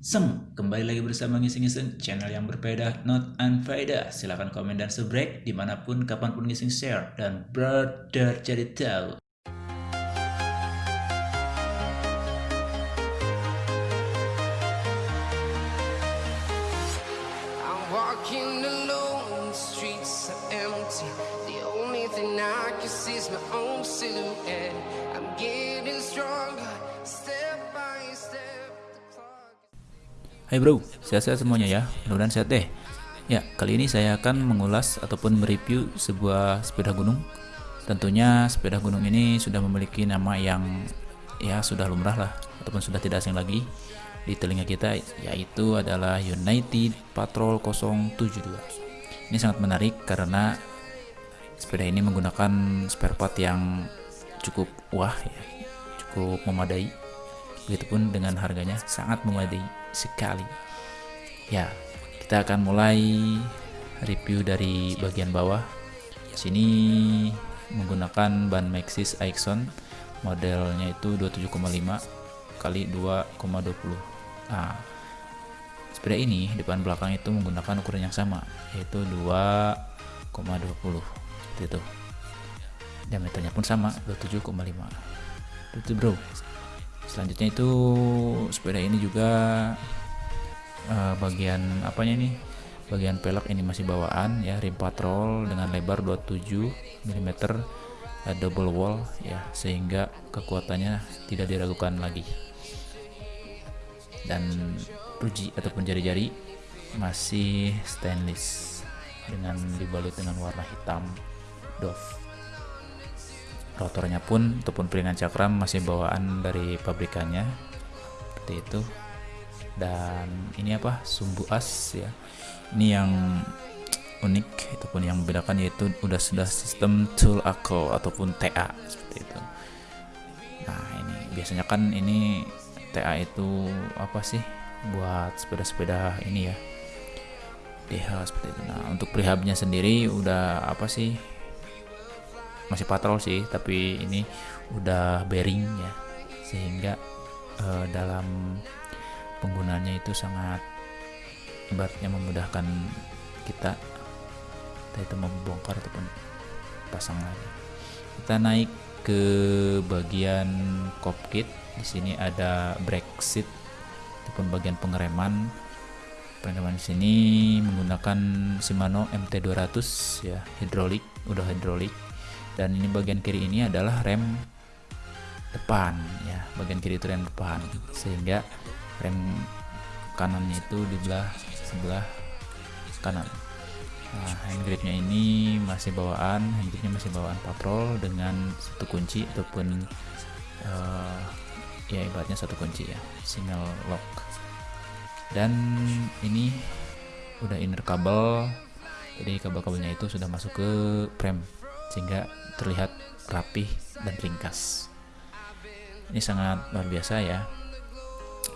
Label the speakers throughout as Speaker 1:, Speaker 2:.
Speaker 1: Sem, kembali lagi bersama Ngising-Ngising, channel yang berbeda, not unfaedah. Silahkan komen dan subscribe di mana pun, kapan pun ngising share, dan brother jadi tahu.
Speaker 2: The only thing I can see is my own silhouette.
Speaker 1: Hai bro, sehat-sehat semuanya ya, mudah-mudahan sehat deh. Ya, kali ini saya akan mengulas ataupun mereview sebuah sepeda gunung. Tentunya sepeda gunung ini sudah memiliki nama yang ya sudah lumrah lah, ataupun sudah tidak asing lagi di telinga kita, yaitu adalah United Patrol 072. Ini sangat menarik karena sepeda ini menggunakan spare part yang cukup wah ya, cukup memadai. Begitupun dengan harganya sangat memadai sekali. Ya, kita akan mulai review dari bagian bawah. Sini menggunakan ban Maxxis Aixon modelnya itu 27,5 kali 2,20. Nah, sepeda ini depan belakang itu menggunakan ukuran yang sama yaitu 2,20 seperti itu. Diameternya pun sama 27,5. Itu bro. Selanjutnya itu sepeda ini juga eh, bagian apanya nih? Bagian pelek ini masih bawaan ya rim patrol dengan lebar 27 mm eh, double wall ya sehingga kekuatannya tidak diragukan lagi. Dan ruji ataupun jari-jari masih stainless dengan dibalut dengan warna hitam doff rotornya pun ataupun piringan cakram masih bawaan dari pabrikannya. Seperti itu. Dan ini apa? Sumbu as ya. Ini yang unik ataupun yang membedakan yaitu udah sudah sistem tool ako ataupun TA seperti itu. Nah ini. Biasanya kan ini TA itu apa sih? Buat sepeda-sepeda ini ya. DH seperti itu. Nah untuk prehabnya sendiri udah apa sih masih patrol sih tapi ini udah bearing ya sehingga eh, dalam penggunanya itu sangat ibaratnya memudahkan kita kita itu membongkar ataupun pasang lagi. Kita naik ke bagian cockpit. Di sini ada brake seat ataupun bagian pengereman. Pengereman di sini menggunakan Shimano MT200 ya hidrolik udah hidrolik dan ini bagian kiri ini adalah rem depan ya. Bagian kiri itu rem depan. Sehingga rem kanannya itu di belah sebelah kanan. Nah hand gripnya ini masih bawaan hand gripnya masih bawaan patrol dengan satu kunci ataupun eh, ya ibaratnya satu kunci ya. Single lock. Dan ini udah inner kabel. Jadi kabel-kabelnya itu sudah masuk ke frame sehingga terlihat rapih dan ringkas. Ini sangat luar biasa ya.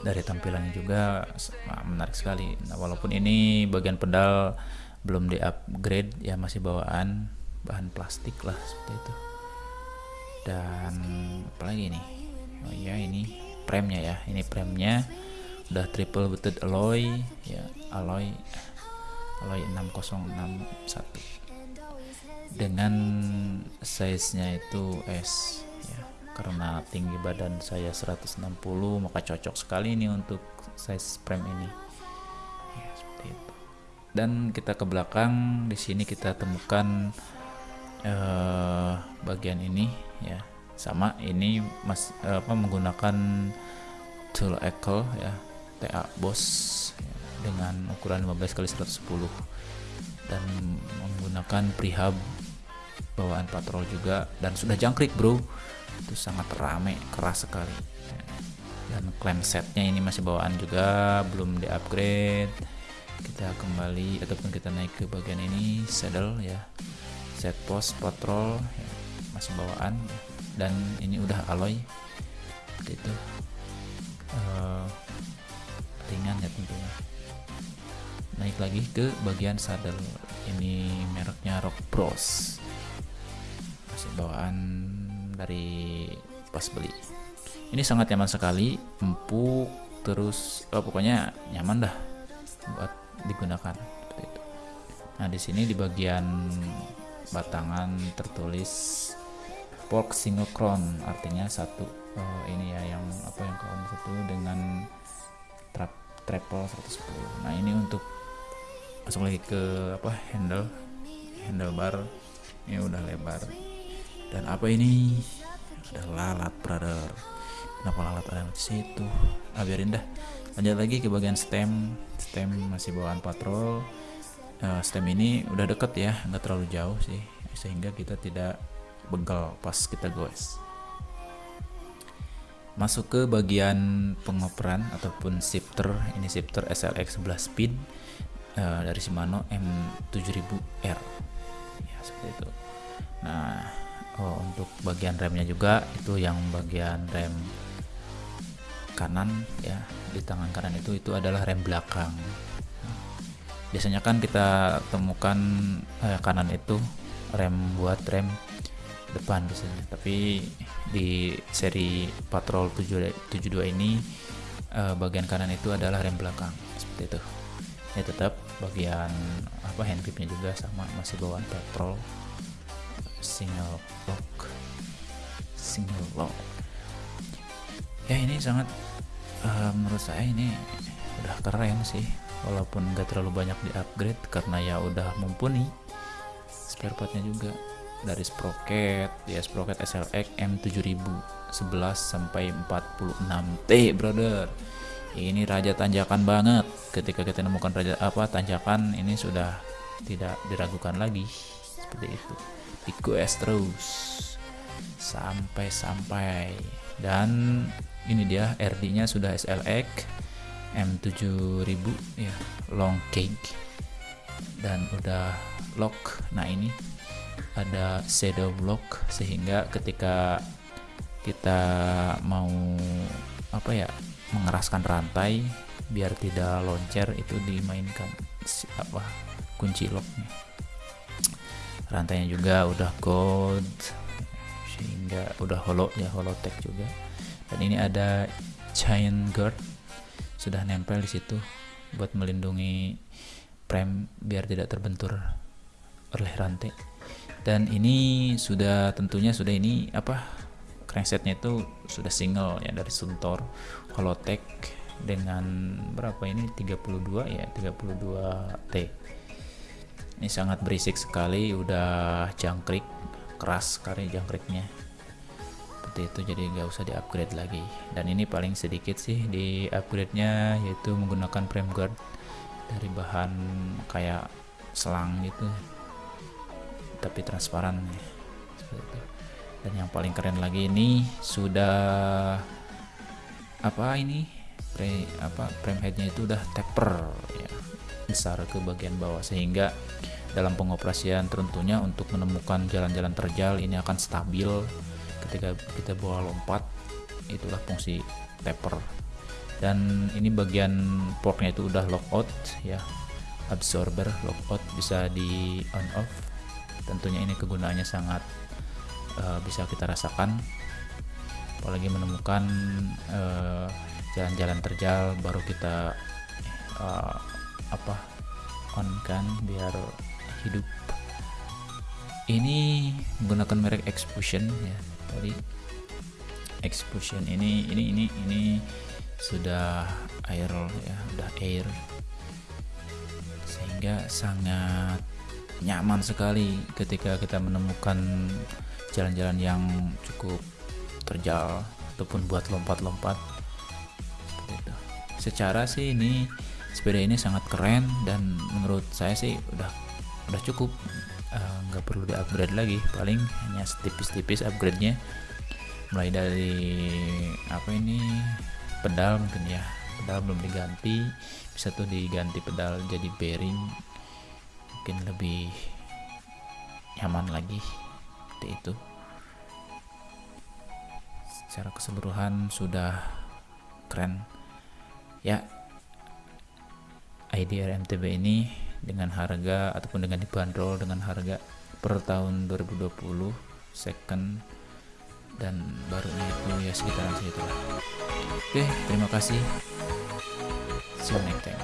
Speaker 1: Dari tampilannya juga wah, menarik sekali. Nah, walaupun ini bagian pedal belum di upgrade ya masih bawaan bahan plastik lah seperti itu. Dan apalagi nih oh iya ini premnya ya. Ini premnya udah triple butted alloy ya alloy alloy 6061 dengan size nya itu S ya. Karena tinggi badan saya 160 maka cocok sekali ini untuk size frame ini. Ya seperti itu. Dan kita ke belakang di sini kita temukan eh, bagian ini ya. Sama ini mas apa menggunakan tool echo ya. TA Boss ya, dengan ukuran 15 kali 110 dan menggunakan prehab bawaan patrol juga. Dan sudah jangkrik bro. Itu sangat rame keras sekali. Dan clamp setnya ini masih bawaan juga belum di upgrade kita kembali ataupun kita naik ke bagian ini saddle ya. Set post patrol ya, masih bawaan. Dan ini udah alloy. Seperti itu Eh, ringan ya tentunya. Naik lagi ke bagian saddle. Ini mereknya Rock Bros bawaan dari pas beli. Ini sangat nyaman sekali empuk terus oh, pokoknya nyaman dah buat digunakan itu. Nah di sini di bagian batangan tertulis pork single crown artinya satu oh, ini ya yang apa yang crown satu dengan trap triple 110 nah ini untuk masuk lagi ke apa handle handlebar. Ini udah lebar dan apa ini? Ada lalat brother. Kenapa lalat ada di situ? Ah biarin dah. Lanjut lagi ke bagian stem. Stem masih bawaan patrol. Uh, stem ini udah deket ya nggak terlalu jauh sih. Sehingga kita tidak begal pas kita goes. Masuk ke bagian pengoperan ataupun shifter. Ini shifter SLX 11 speed uh, dari Shimano M7000R ya seperti itu. Nah oh, untuk bagian remnya juga itu yang bagian rem kanan ya. Di tangan kanan itu itu adalah rem belakang. Biasanya kan kita temukan eh, kanan itu rem buat rem depan biasanya. Tapi di seri Patrol 72 ini uh, bagian kanan itu adalah rem belakang. Seperti itu. Ya tetap bagian apa hand gripnya juga sama masih bawaan Patrol single lock. Single lock. Ya ini sangat uh, menurut saya ini udah keren sih. Walaupun gak terlalu banyak di upgrade karena ya udah mumpuni spare partnya juga. Dari sprocket ya sprocket SLX M7000 11 sampai 46T brother. Ini raja tanjakan banget. Ketika kita nemukan raja apa tanjakan ini sudah tidak diragukan lagi. Seperti itu request terus. Sampai-sampai. Dan ini dia RD nya sudah SLX M7000 ya long cake. Dan udah lock. Nah ini ada shadow block sehingga ketika kita mau apa ya mengeraskan rantai biar tidak loncer itu dimainkan apa kunci locknya rantainya juga udah gold sehingga udah holo ya holotek juga. Dan ini ada chain guard sudah nempel di situ buat melindungi prem biar tidak terbentur oleh rantai dan ini sudah tentunya sudah ini apa cranksetnya itu sudah single ya dari Suntor Holotech dengan berapa ini? 32 ya 32 T ini sangat berisik sekali udah jangkrik keras sekali jangkriknya. Seperti itu jadi nggak usah di upgrade lagi. Dan ini paling sedikit sih di upgrade nya yaitu menggunakan frame guard dari bahan kayak selang gitu tapi transparan. Dan yang paling keren lagi ini sudah apa ini? Pre apa frame headnya itu udah taper ya besar ke bagian bawah. Sehingga dalam pengoperasian tentunya untuk menemukan jalan-jalan terjal ini akan stabil ketika kita bawa lompat. Itulah fungsi taper. Dan ini bagian portnya itu udah lockout ya. Absorber lockout bisa di on off. Tentunya ini kegunaannya sangat uh, bisa kita rasakan. Apalagi menemukan jalan-jalan uh, terjal baru kita uh, apa on kan biar hidup. Ini menggunakan merek Expulsion ya. Tadi Expulsion ini ini ini ini sudah air ya udah air. Sehingga sangat nyaman sekali ketika kita menemukan jalan-jalan yang cukup terjal ataupun buat lompat-lompat. Secara sih ini sepeda ini sangat keren dan menurut saya sih udah udah cukup. Eh, nggak uh, perlu di upgrade lagi. Paling hanya tipis-tipis upgrade-nya. Mulai dari apa ini? Pedal mungkin ya. Pedal belum diganti. Bisa tuh diganti pedal jadi bearing. Mungkin lebih nyaman lagi seperti itu. Secara keseluruhan sudah keren. Ya IDR MTB ini dengan harga ataupun dengan dibanderol dengan harga per tahun 2020 second dan baru ini itu ya sekitaran segitulah. Oke terima kasih. See you next time.